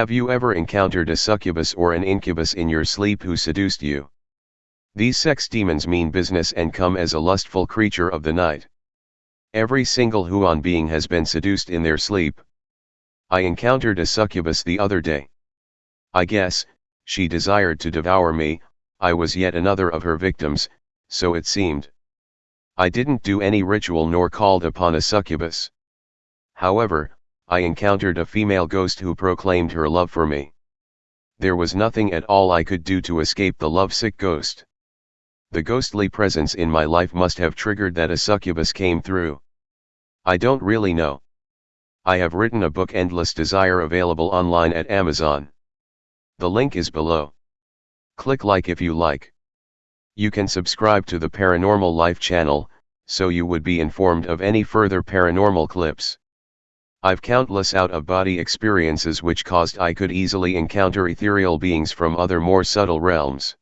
Have you ever encountered a succubus or an incubus in your sleep who seduced you? These sex demons mean business and come as a lustful creature of the night. Every single Huon being has been seduced in their sleep. I encountered a succubus the other day. I guess, she desired to devour me, I was yet another of her victims, so it seemed. I didn't do any ritual nor called upon a succubus. However, I encountered a female ghost who proclaimed her love for me. There was nothing at all I could do to escape the lovesick ghost. The ghostly presence in my life must have triggered that a succubus came through. I don't really know. I have written a book Endless Desire available online at Amazon. The link is below. Click like if you like. You can subscribe to the Paranormal Life channel, so you would be informed of any further paranormal clips. I've countless out-of-body experiences which caused I could easily encounter ethereal beings from other more subtle realms.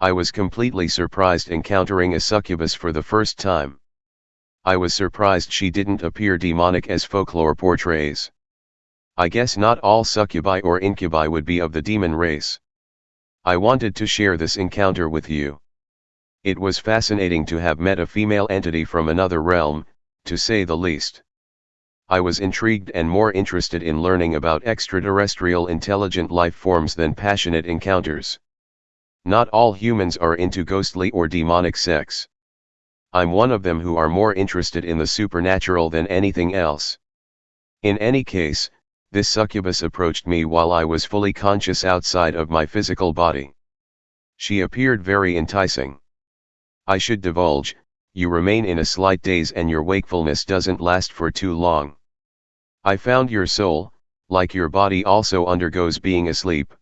I was completely surprised encountering a succubus for the first time. I was surprised she didn't appear demonic as folklore portrays. I guess not all succubi or incubi would be of the demon race. I wanted to share this encounter with you. It was fascinating to have met a female entity from another realm, to say the least. I was intrigued and more interested in learning about extraterrestrial intelligent life forms than passionate encounters. Not all humans are into ghostly or demonic sex. I'm one of them who are more interested in the supernatural than anything else. In any case, this succubus approached me while I was fully conscious outside of my physical body. She appeared very enticing. I should divulge, you remain in a slight daze and your wakefulness doesn't last for too long. I found your soul, like your body also undergoes being asleep.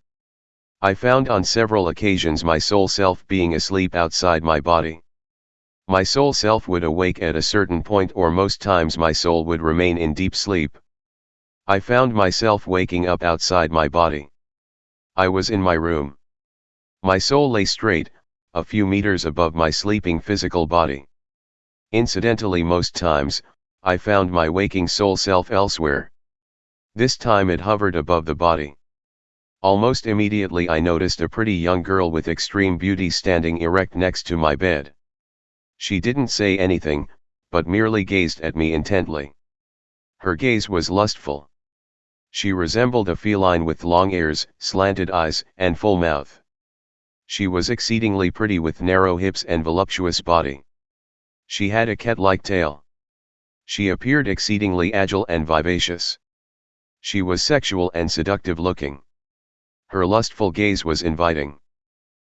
I found on several occasions my soul self being asleep outside my body. My soul self would awake at a certain point or most times my soul would remain in deep sleep. I found myself waking up outside my body. I was in my room. My soul lay straight, a few meters above my sleeping physical body. Incidentally most times, I found my waking soul self elsewhere. This time it hovered above the body. Almost immediately I noticed a pretty young girl with extreme beauty standing erect next to my bed. She didn't say anything, but merely gazed at me intently. Her gaze was lustful. She resembled a feline with long ears, slanted eyes, and full mouth. She was exceedingly pretty with narrow hips and voluptuous body. She had a cat-like tail. She appeared exceedingly agile and vivacious. She was sexual and seductive looking. Her lustful gaze was inviting.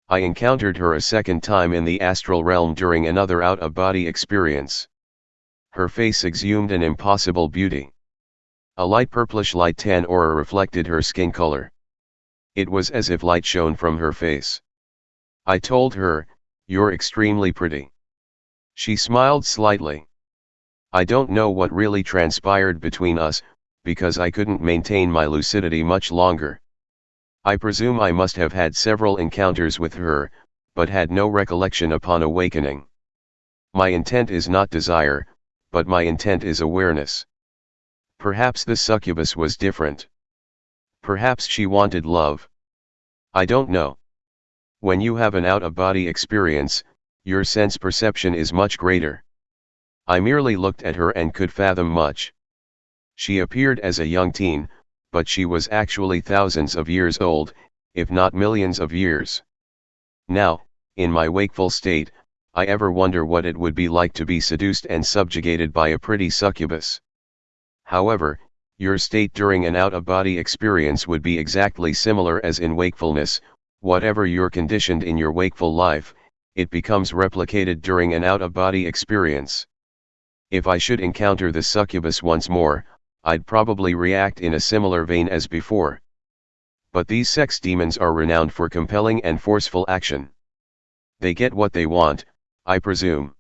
I encountered her a second time in the astral realm during another out-of-body experience. Her face exhumed an impossible beauty. A light purplish light tan aura reflected her skin color. It was as if light shone from her face. I told her, you're extremely pretty. She smiled slightly. I don't know what really transpired between us, because I couldn't maintain my lucidity much longer. I presume I must have had several encounters with her, but had no recollection upon awakening. My intent is not desire, but my intent is awareness. Perhaps the succubus was different. Perhaps she wanted love. I don't know. When you have an out-of-body experience, your sense perception is much greater. I merely looked at her and could fathom much. She appeared as a young teen, but she was actually thousands of years old, if not millions of years. Now, in my wakeful state, I ever wonder what it would be like to be seduced and subjugated by a pretty succubus. However, your state during an out-of-body experience would be exactly similar as in wakefulness, whatever you're conditioned in your wakeful life, it becomes replicated during an out-of-body experience. If I should encounter the succubus once more, I'd probably react in a similar vein as before. But these sex demons are renowned for compelling and forceful action. They get what they want, I presume.